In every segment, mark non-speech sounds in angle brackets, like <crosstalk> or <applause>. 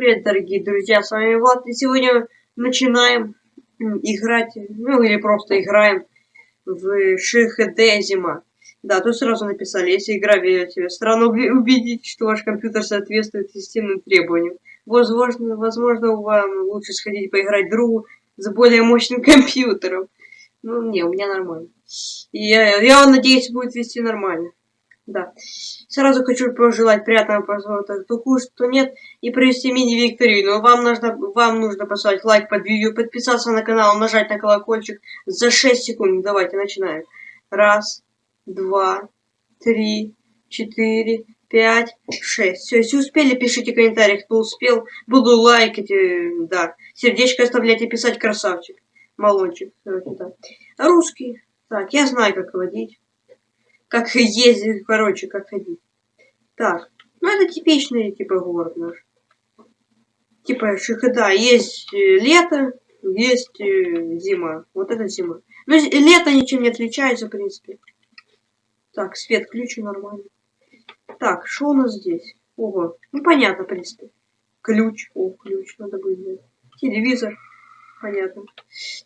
привет, дорогие друзья, с вами Влад, и сегодня начинаем играть, ну или просто играем в ШХД Зима. Да, тут сразу написали, если игра ведет тебя странно, убедить, что ваш компьютер соответствует системным требованиям. Возможно, возможно, вам лучше сходить поиграть другу с более мощным <laughs> компьютером. Ну, не, у меня нормально. И я, я надеюсь, будет вести нормально. Да. Сразу хочу пожелать приятного просмотра, кушает, кто нет, и провести мини-викторину. Вам нужно, вам нужно поставить лайк под видео, подписаться на канал, нажать на колокольчик за 6 секунд. Давайте начинаем. Раз, два, три, четыре, пять, шесть. Все, если успели, пишите в комментариях, кто успел. Буду лайкать, э, да. Сердечко оставлять и писать красавчик. Малончик. Короче, да. Русский. Так, я знаю, как водить. Как ездить, короче, как ходить. Так, ну это типичный, типа, город наш. Типа, да, есть э, лето, есть э, зима. Вот это зима. Ну, лето ничем не отличается, в принципе. Так, свет включи нормально. Так, что у нас здесь? Ого, ну понятно, в принципе. Ключ. О, ключ надо будет. Телевизор. Понятно.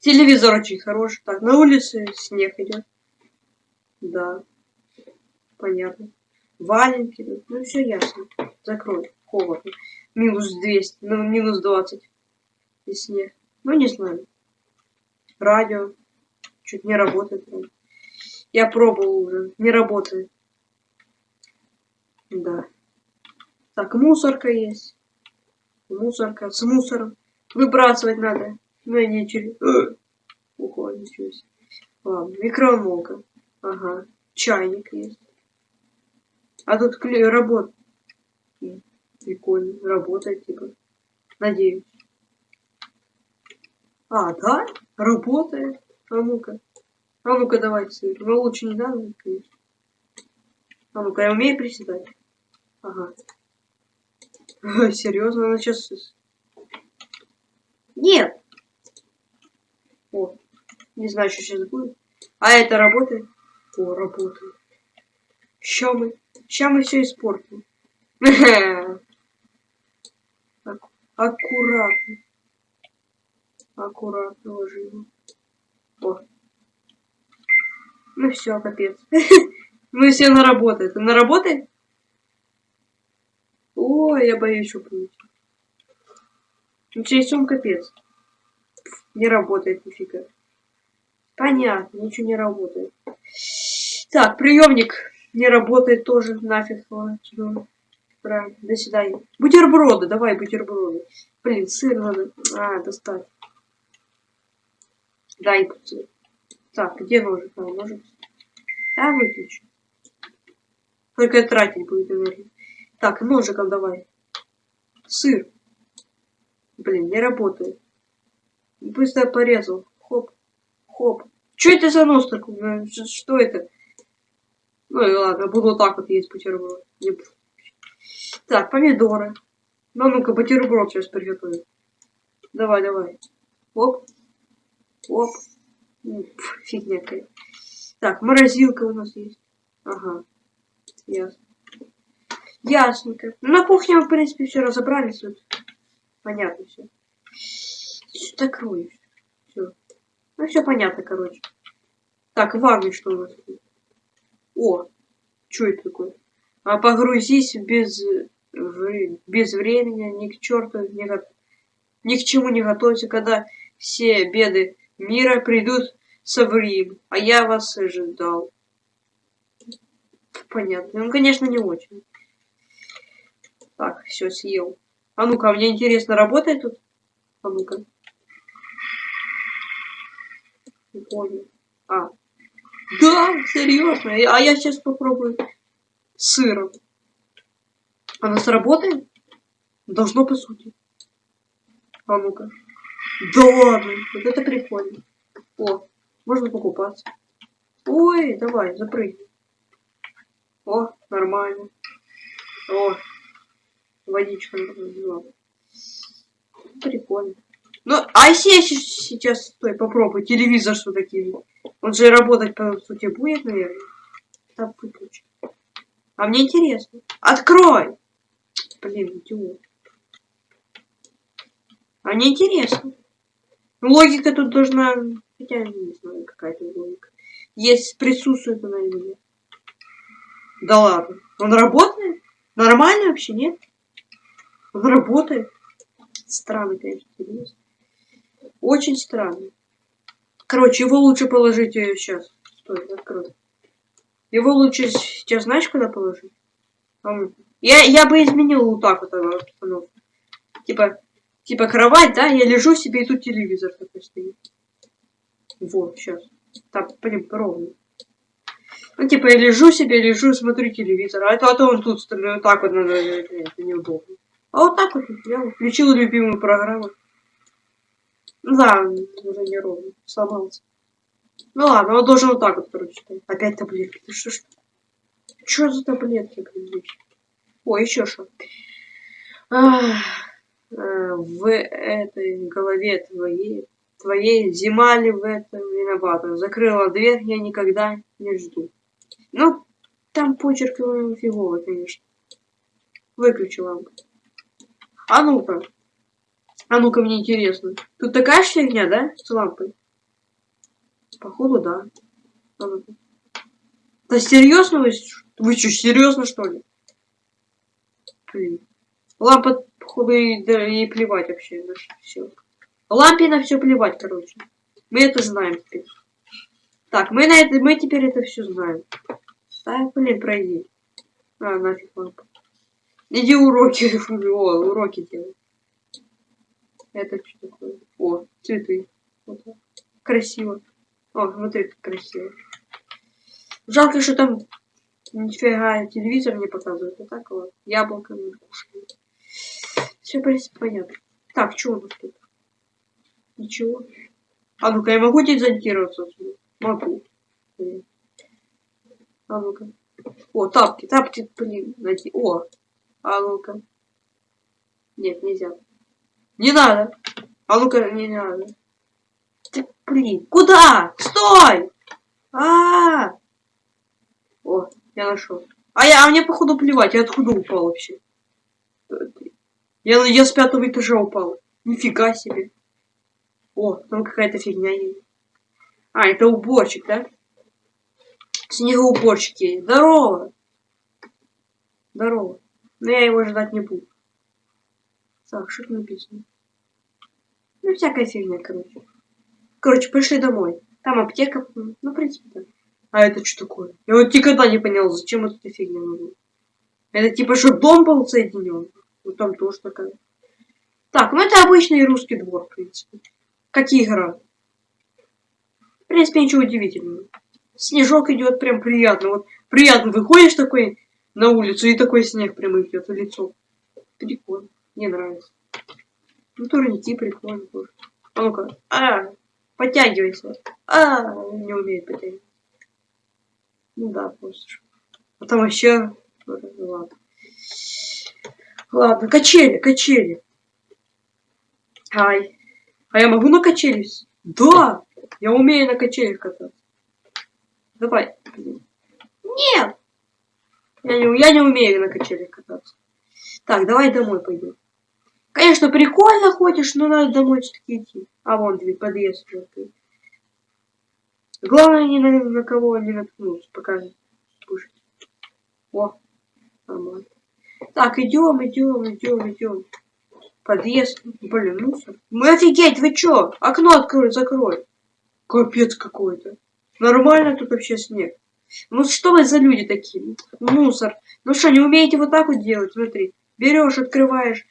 Телевизор очень хороший. Так, на улице снег идет. Да. Понятно. Валенки. Ну все ясно. Закрой. Холодно. Минус 200. Ну, минус 20. И снег. Ну не знаю. Радио. Чуть не работает. Я пробовал уже. Не работает. Да. Так, мусорка есть. Мусорка. С мусором. Выбрасывать надо. Ну и нечего. <clears throat> Уходит, ничего себе. Ладно, микроволновка. Ага. Чайник есть. А тут клей работает. Прикольно. Работает, типа. Надеюсь. А, да? Работает. А ну-ка. А ну-ка, давай, сыр. Ну, лучше не надо, конечно. А ну-ка, я умею приседать? Ага. <laughs> Серьезно, она сейчас... Нет! О, не знаю, что сейчас будет. А это работает? О, работает. Ща мы... Ща мы все испортим. Аккуратно. Аккуратно ложим. О. Ну <laughs> все, капец. Ну все наработает. Наработает? Ой, я боюсь, будет. Ну он капец. Не работает нифига. Понятно, ничего не работает. Так, приемник не работает тоже. Нафиг. Правильно, до свидания. Бутерброды, давай бутерброды. Блин, сыр надо. А, достать. Дай. Так, где ножик? А, ножик. Да, выключу. Только тратить будет, наверное. Так, ножиком давай. Сыр. Блин, не работает. Быстро порезал. Хоп. Хоп. Что это за нос такой? Что это? Ну и ладно, буду вот так вот есть бутерброд. Так, помидоры. Ну, ну-ка, бутерброд сейчас приготовим. Давай, давай. Оп. Оп. Фигня какая. Так, морозилка у нас есть. Ага. Ясно. Ясненько. Ну, на кухне мы, в принципе, все разобрались. Вот. Понятно все. Закрою. Все. Ну, все понятно, короче. Так, ванной что у нас тут? О, что это такое? А погрузись без, в, без времени, ни к черту, ни, ни к чему не готовься, когда все беды мира придут со временем, а я вас ожидал. Понятно. Ну, конечно, не очень. Так, все, съел. А ну-ка, мне интересно, работает тут? А ну-ка. Не помню. А. Да, серьезно. А я сейчас попробую сыром. Она сработает? Должно, по сути. А ну-ка. Да ладно, вот это прикольно. О, можно покупаться. Ой, давай, запрыгни. О, нормально. О, водичка. Прикольно. Ну, а если я сейчас, стой, попробую, телевизор что такие. Он же работать, по сути, будет, наверное. Так, выключи. А мне интересно. Открой! Блин, идиот. А не интересно. Логика тут должна... Хотя не знаю, какая тут логика. Есть присутствует она или нет. Да ладно. Он работает? Нормально вообще, нет? Он работает. Странно, конечно, телевизор. Очень странно. Короче, его лучше положить сейчас. Стой, открой. Его лучше сейчас знаешь, куда положить? Я, я бы изменил вот так вот обстановку. Типа, типа кровать, да, я лежу себе, и тут телевизор такой стоит. Вот, сейчас. Так, блин, ровно. Ну, типа, я лежу себе, лежу, смотрю телевизор, а то, а то он тут вот так вот надо, это неудобно. А вот так вот я включил любимую программу. Да, уже не ровно, сломался. Ну ладно, он должен вот так вот, короче. Опять таблетки. Ты что ж? Что за таблетки, блин? О, еще что. Э, в этой голове твоей, твоей зима ли в этом виновата? Закрыла дверь, я никогда не жду. Ну, там почерк его фиговый, конечно. Выключи лампу. А ну-ка. А ну-ка, мне интересно. Тут такая фигня, да, с лампой? Походу, да. Да серьезно вы? Вы что, серьезно что ли? Блин. Лампа, походу, и, да, и плевать вообще на все. Лампе на все плевать, короче. Мы это знаем теперь. Так, мы на это, мы теперь это все знаем. Да, блин, пройди. А, нафиг лампа. Иди уроки, <laughs> о, уроки делай. Это что такое? О, цветы. Вот Красиво. О, смотри, как красиво. Жалко, что там нифига телевизор не показывает. Вот так вот. Яблоко кушаем. Все, в принципе, понятно. Так, что у нас тут? Ничего. А ну-ка, я могу дезонтироваться отсюда? Могу. А ну-ка. О, тапки, тапки, блин, найти. О, а ну-ка. Нет, нельзя. Не надо. А ну-ка, не надо. Ты, блин, куда? Стой! А, -а, а О, я нашел. А я, а мне походу плевать, я откуда упал вообще? Я, я с пятого этажа упал. Нифига себе. О, там какая-то фигня есть. А, это уборщик, да? Снегоуборщик есть. Здорово. Здорово. Но я его ждать не буду. Так, что тут написано? Ну, всякая фигня, короче. Короче, пошли домой. Там аптека. Ну, в принципе, да. А это что такое? Я вот никогда не понял, зачем эта фигня нужна. Это типа, что дом был соединен. Вот там тоже такая. Так, ну это обычный русский двор, в принципе. Как игра. В принципе, ничего удивительного. Снежок идет прям приятно. Вот приятно выходишь такой на улицу, и такой снег прям идет в лицо. Прикольно. Мне нравится. Ну, турники прикольно тоже. А ну-ка. А, подтягивайся. А, не умеет подтягиваться. Ну да, просто. А там вообще... Ладно. Ладно, качели, качели. Ай. А я могу на качели? Да! Я умею на качелях кататься. Давай. Нет! Я не, я не умею на качелях кататься. Так, давай домой пойдем. Конечно, прикольно ходишь, но надо домой все-таки идти. А вон дверь, подъезд. Главное, ни на, на кого не наткнуться, пока слушать. О, нормально. Так, идем, идем, идем, идем. Подъезд. Блин, мусор. Мы офигеть, вы чё? Окно открой, закрой. Капец какой-то. Нормально тут вообще снег. Ну что вы за люди такие? Мусор. Ну что, не умеете вот так вот делать? Смотри. Берешь, открываешь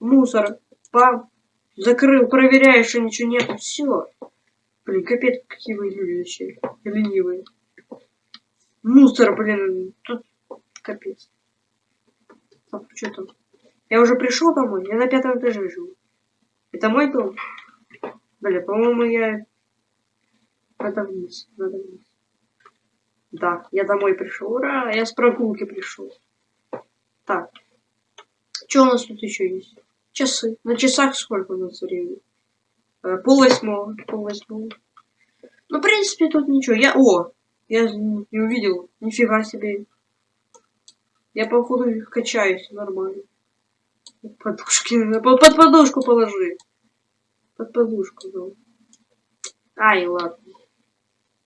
мусор. Пам. Закрыл, проверяешь, что ничего нету. Все. Блин, капец, какие вы люди вообще. Ленивые. Мусор, блин. Тут капец. Так, что там? Я уже пришел домой. Я на пятом этаже живу. Это мой дом? Блин, по-моему, я... Надо вниз. Надо вниз. Да, я домой пришел. Ура! Я с прогулки пришел. Так. Что у нас тут еще есть? Часы. На часах сколько у нас времени? Э, пол восьмого. Пол восьмого. Ну, в принципе, тут ничего. Я... О! Я не увидел. Нифига себе. Я, походу, качаюсь нормально. Подушки. Под подушку положи. Под подушку, ну. Ай, ладно.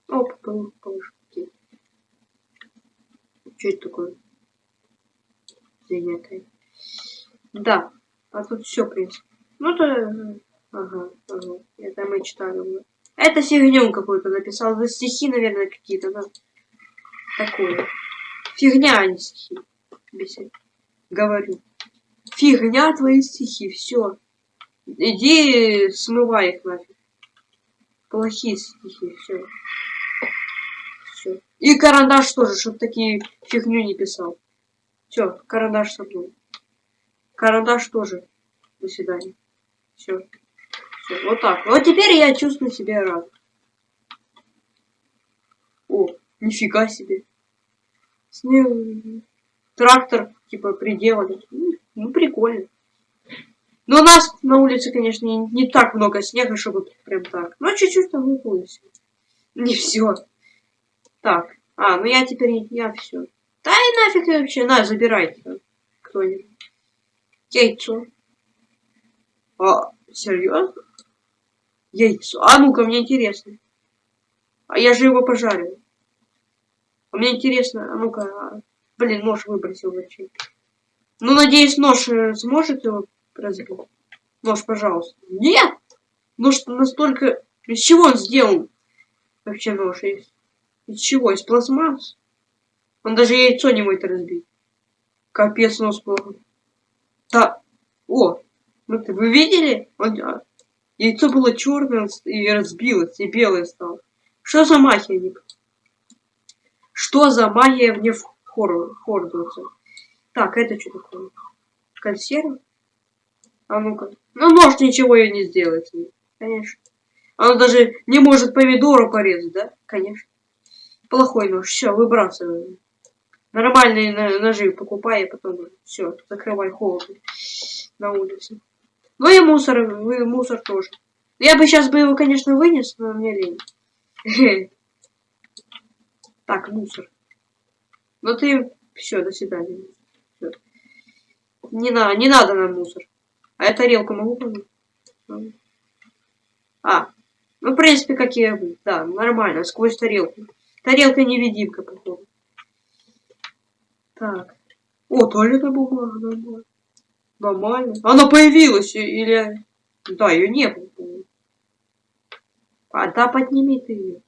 О, под подушку, подушку. окей. Что это такое? Какая. Да. А тут все, в принципе. Ну, то... Ага, ага. Это мы читали. уже. Это фигню какую-то написал. За стихи, наверное, какие-то, да. Такое. Фигня, а не стихи. Бесит. Говорю. Фигня твои стихи, все. Иди смывай их нафиг. Плохие стихи, все. Все. И карандаш тоже, чтобы такие фигню не писал. Все, карандаш со. Карандаш тоже. До свидания. Все. Все, вот так. Вот теперь я чувствую себя рад. О, нифига себе. Снег... Трактор, типа, приделали. Ну, Ну, прикольно. Но у нас на улице, конечно, не, не так много снега, чтобы прям так. Но чуть-чуть там выпалось. Не все. Так. А, ну я теперь, я все. Да и нафиг вообще, на, забирайте. Кто-нибудь. Яйцо. А, серьезно? Яйцо. А ну-ка, мне интересно. А я же его пожарил. А мне интересно, а ну-ка, а, блин, нож выбросил вообще. Ну, надеюсь, нож э, сможет его разбить. Нож, пожалуйста. Нет! Нож настолько... Из чего он сделан? Вообще нож есть. Из чего? Из пластмасс? Он даже яйцо не может разбить. Капец, нос плохо. Да. О, ну ты, вы видели? Он, а, яйцо было черное и разбилось, и белое стало. Что за магия? не Что за магия мне в хор? Так, это что такое? Консерва? А ну-ка. Ну, нож ничего ее не сделает. Конечно. Она даже не может помидору порезать, да? Конечно. Плохой нож. Все, выбрасываем. Нормальные ножи покупай, а потом все, закрывай холод на улице. Ну и мусор, вы мусор тоже. Я бы сейчас бы его, конечно, вынес, но мне лень. <laughs> Так, мусор. Ну ты... Все, до свидания. Всё. Не, на, не надо нам мусор. А я тарелку могу? Ну. А, ну, в принципе, как я. Да, нормально, сквозь тарелку. Тарелка невидимка, походу. Так. О, туалетная бумага, нормально. Нормально. Она появилась, или... Да, ее не было. по-моему. А, да, подними ты ее.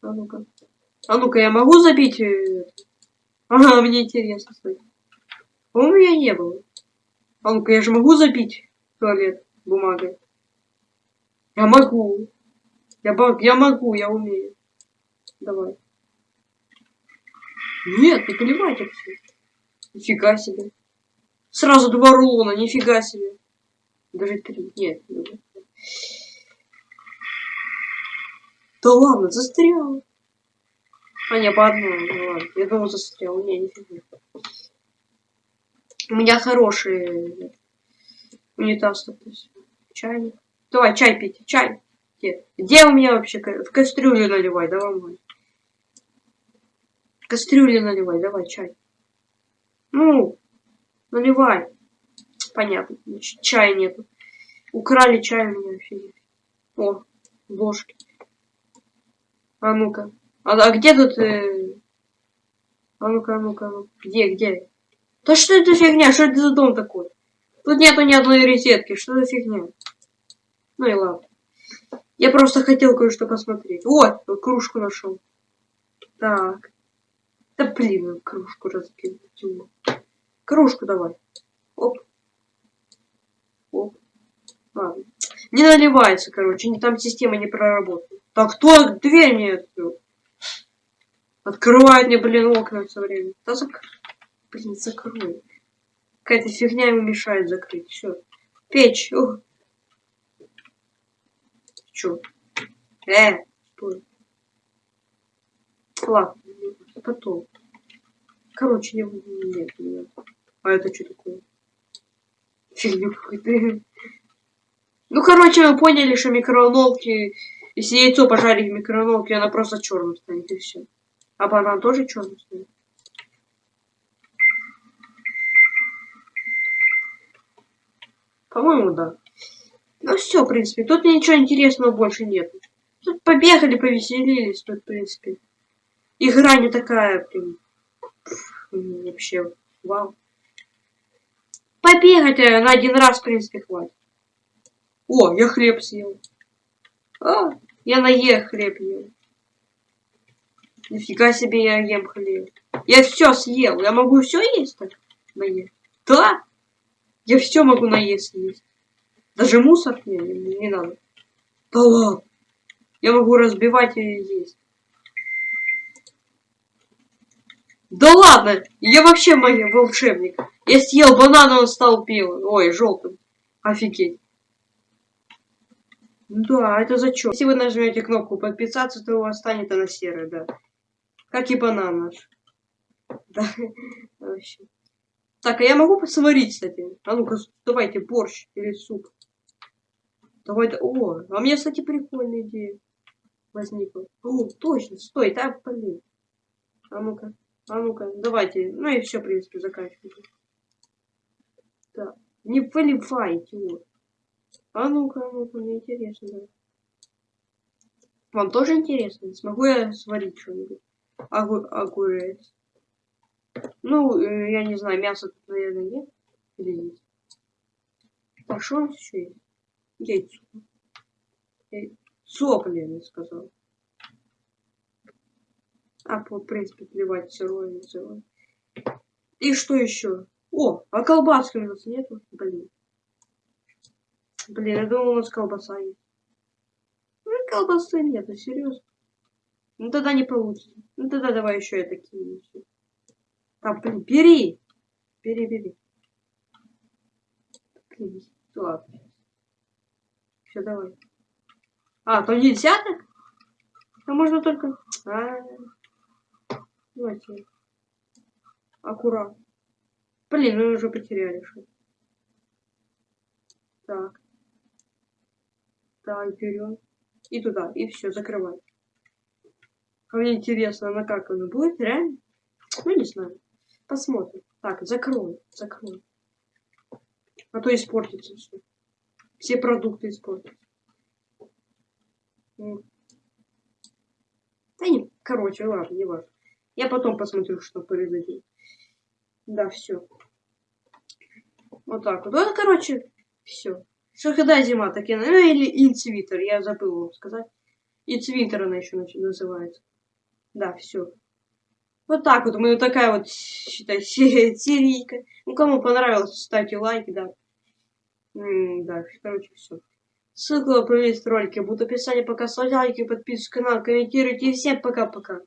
А ну-ка. А ну-ка, я могу забить? э? <laughs> Ага, мне интересно, кстати. У меня не было. А ну-ка, я же могу забить туалет бумагой? Я могу. Я, я могу, я умею. Давай. Нет, не понимаете все. Нифига себе. Сразу два рулона, нифига себе. Даже три. Нет, не два. Да ладно, застрял. А, не, по одной, ну ладно. Я думал, застрял. Не, нифига. У меня хороший э, унитаз. есть. Чайник. Давай, чай пить. Чай. Где? Где у меня вообще? В кастрюлю наливай, давай мой. В кастрюлю наливай, давай, чай. Ну, наливай. Понятно. Чая нету. Украли чай у меня офигеть. О, ложки. А ну-ка. А, а где тут... э, А ну-ка, а ну-ка, а ну Где, где? Да что это фигня? Что это за дом такой? Тут нету ни одной розетки. Что за фигня? Ну и ладно. Я просто хотел кое-что посмотреть. О, кружку нашел. Так. Да блин, кружку разбил. Кружку давай. Оп. Оп. Ладно. Не наливается, короче. не- Там система не проработала. Так, кто дверь мне открыл? Открывает мне, блин, окна все время. Да зак... Блин, закрой. Какая-то фигня ему мешает закрыть. Все. Печь. Ух. Чё? Э, стой. Ладно, потом. Короче, не нет, нет. А это что такое? Фигня какой-то. Ну, короче, мы поняли, что микроволновки... Если яйцо пожарить в микроволновке, она просто черным станет, и все. А банан тоже черным станет. По-моему, да. Ну все, в принципе, тут ничего интересного больше нет. Тут побегали, повеселились, тут, в принципе. Игра не такая. Пф, вообще, вау. Побегать э, на один раз, в принципе, хватит. О, я хлеб съел. А, я на Е хлеб ел. Нифига себе я ем хлеб. Я все съел. Я могу все есть так? На Е. Да? Я все могу на Е съесть. Даже мусор не, не, не надо. Да ладно. Я могу разбивать и есть. Да ладно, я вообще мой волшебник. Я съел банан, он стал белым. Ой, желтым. Офигеть. Ну да, это за что? Если вы нажмете кнопку подписаться, то у вас станет она серая, да. Как и банан наш. Да, <laughs> вообще. Так, а я могу посмотреть, кстати? А ну-ка, давайте борщ или суп. Давай, о, а мне, кстати, прикольная идея возникла. О, точно, стой, да, блин. А ну-ка. А ну-ка, давайте. Ну и все, в принципе, заканчивайте. Так. Не выливайте вот. А ну-ка, а ну-ка, мне интересно, да. Вам тоже интересно? Смогу я сварить что-нибудь? Огу огурец. Ну, э, я не знаю, мясо тут, наверное, нет. Или есть? А еще есть? Яйцо. Яйцо, блин, я сказал. А, в принципе, плевать, сырое, не сырое. И что еще? О, а колбаски у нас нету? Блин. Блин, я думал, у нас колбаса есть. Ну, колбасы нету, серьезно. Ну, тогда не получится. Ну, тогда давай еще я такие. Там, блин, бери. Бери, бери. Блин, ладно. Все, давай. А, то нельзя так? А можно только... А -а -а. Давайте. Аккуратно. Блин, мы уже потеряли что Так. Так, берем. И туда. И все, закрывай. А мне интересно, она как она будет, реально? Ну, не знаю. Посмотрим. Так, закрой, закрой. А то испортится все. Все продукты испортятся. Да не, короче, ладно, не важно. Я потом посмотрю, что произойдет. Да, все. Вот так вот. Вот, короче, все. Когда зима, так я... Ну, или инцвитер, я забыл вам сказать. Инцвитер она еще называется. Да, все. Вот так вот, мы вот такая вот, считай, серийка. Ну, кому понравилось, ставьте лайки, да. М да, короче, все. Ссылка на плейлист ролики будут в описании. Пока ставьте лайки, подписывайтесь на канал, комментируйте. И всем пока-пока.